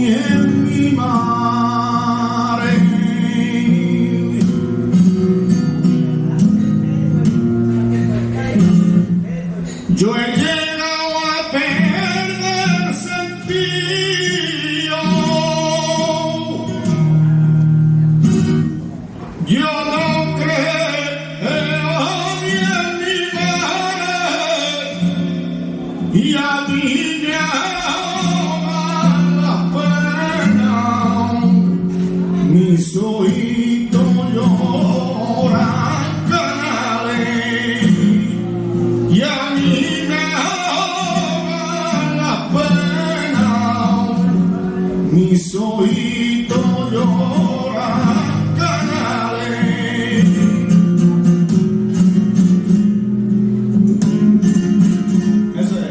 بهم إمام mis oídos lloran canales. Eso es.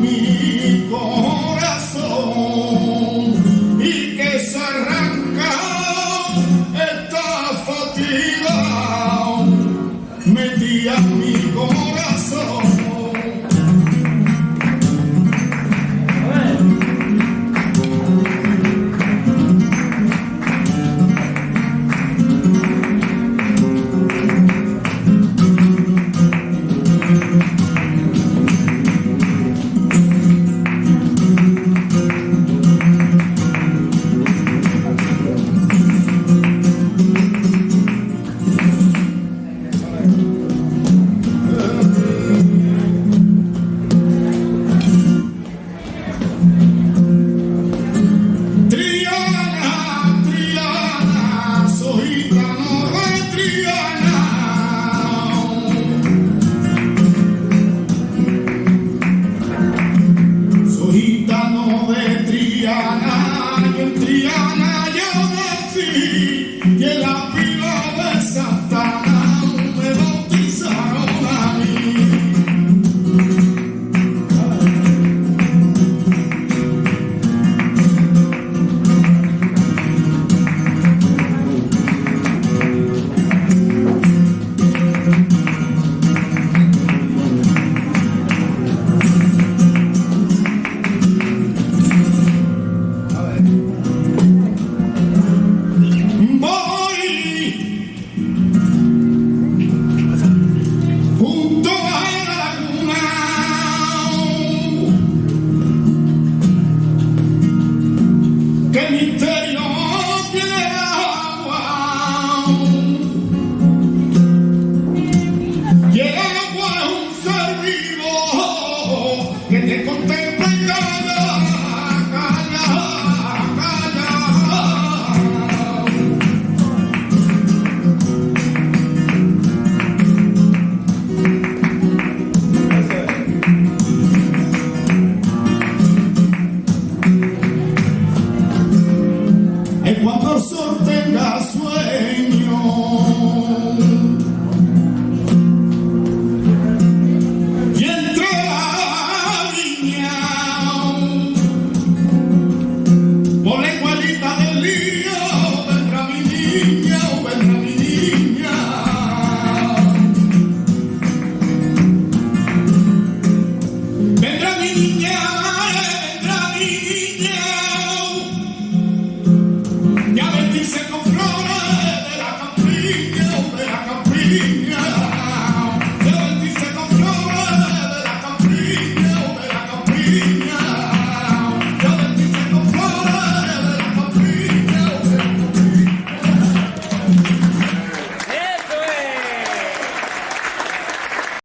mi corazón y que se arranca esta fatiga. Metías mi corazón.